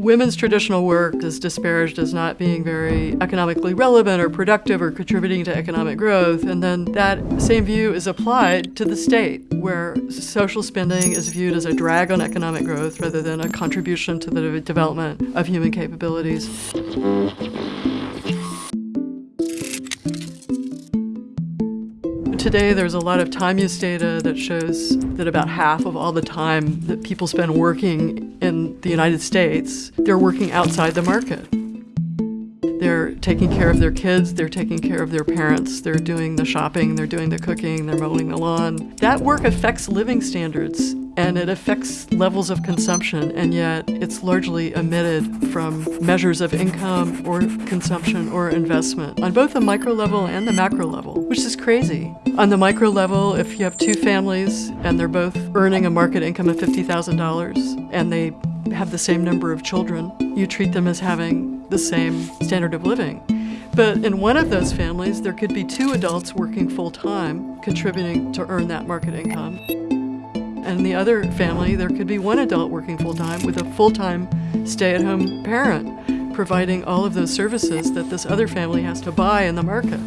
women's traditional work is disparaged as not being very economically relevant or productive or contributing to economic growth. And then that same view is applied to the state, where social spending is viewed as a drag on economic growth rather than a contribution to the development of human capabilities. Today, there's a lot of time use data that shows that about half of all the time that people spend working in the United States, they're working outside the market. They're taking care of their kids, they're taking care of their parents, they're doing the shopping, they're doing the cooking, they're mowing the lawn. That work affects living standards and it affects levels of consumption, and yet it's largely omitted from measures of income or consumption or investment on both the micro level and the macro level, which is crazy. On the micro level, if you have two families and they're both earning a market income of $50,000 and they have the same number of children, you treat them as having the same standard of living. But in one of those families, there could be two adults working full-time, contributing to earn that market income. And the other family, there could be one adult working full-time with a full-time stay-at-home parent, providing all of those services that this other family has to buy in the market.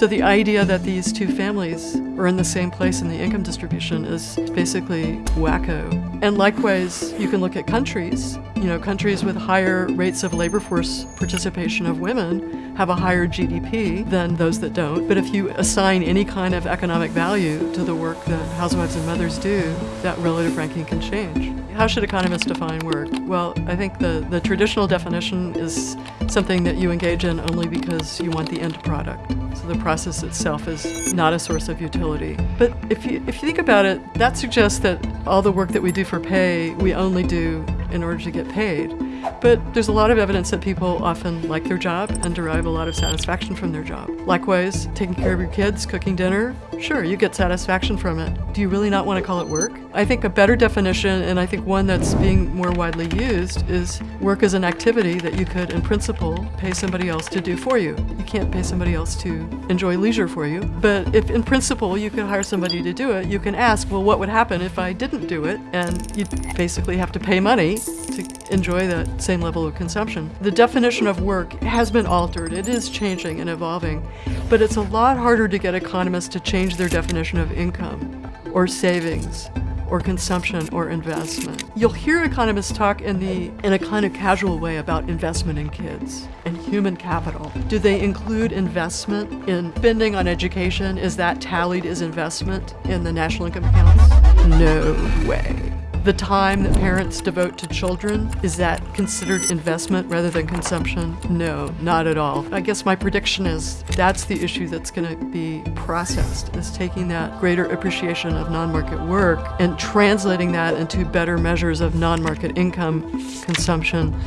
So the idea that these two families are in the same place in the income distribution is basically wacko. And likewise, you can look at countries. You know, countries with higher rates of labor force participation of women have a higher GDP than those that don't. But if you assign any kind of economic value to the work that housewives and mothers do, that relative ranking can change. How should economists define work? Well, I think the, the traditional definition is something that you engage in only because you want the end product. So the process itself is not a source of utility. But if you, if you think about it, that suggests that all the work that we do for pay, we only do in order to get paid. But there's a lot of evidence that people often like their job and derive a lot of satisfaction from their job. Likewise, taking care of your kids, cooking dinner, sure, you get satisfaction from it. Do you really not want to call it work? I think a better definition, and I think one that's being more widely used, is work as an activity that you could, in principle, pay somebody else to do for you. You can't pay somebody else to enjoy leisure for you, but if in principle you could hire somebody to do it, you can ask, well, what would happen if I didn't do it? And you basically have to pay money to enjoy that same level of consumption. The definition of work has been altered. It is changing and evolving, but it's a lot harder to get economists to change their definition of income or savings or consumption or investment. You'll hear economists talk in the in a kind of casual way about investment in kids and human capital. Do they include investment in spending on education? Is that tallied as investment in the national income accounts? No way the time that parents devote to children, is that considered investment rather than consumption? No, not at all. I guess my prediction is that's the issue that's going to be processed, is taking that greater appreciation of non-market work and translating that into better measures of non-market income, consumption,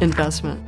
investment.